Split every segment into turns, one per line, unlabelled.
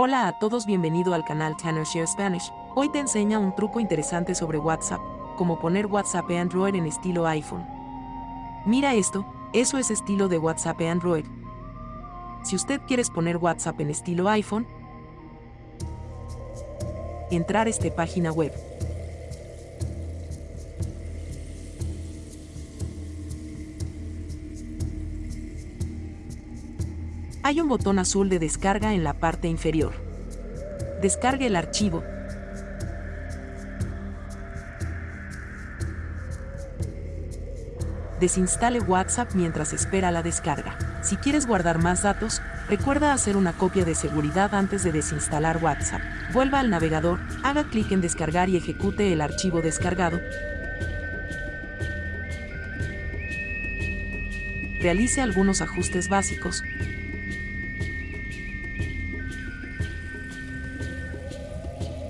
Hola a todos, bienvenido al canal Tanner Share Spanish. Hoy te enseña un truco interesante sobre WhatsApp, como poner WhatsApp Android en estilo iPhone. Mira esto, eso es estilo de WhatsApp Android. Si usted quieres poner WhatsApp en estilo iPhone, entrar a esta página web. Hay un botón azul de descarga en la parte inferior. Descargue el archivo. Desinstale WhatsApp mientras espera la descarga. Si quieres guardar más datos, recuerda hacer una copia de seguridad antes de desinstalar WhatsApp. Vuelva al navegador, haga clic en descargar y ejecute el archivo descargado. Realice algunos ajustes básicos,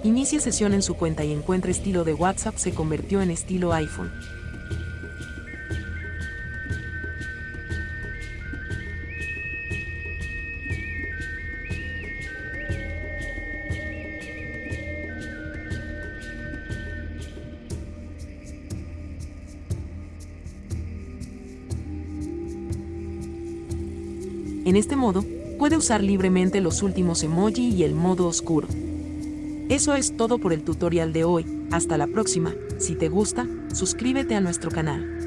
Inicie sesión en su cuenta y encuentre estilo de WhatsApp se convirtió en estilo iPhone. En este modo, puede usar libremente los últimos emoji y el modo oscuro. Eso es todo por el tutorial de hoy, hasta la próxima, si te gusta, suscríbete a nuestro canal.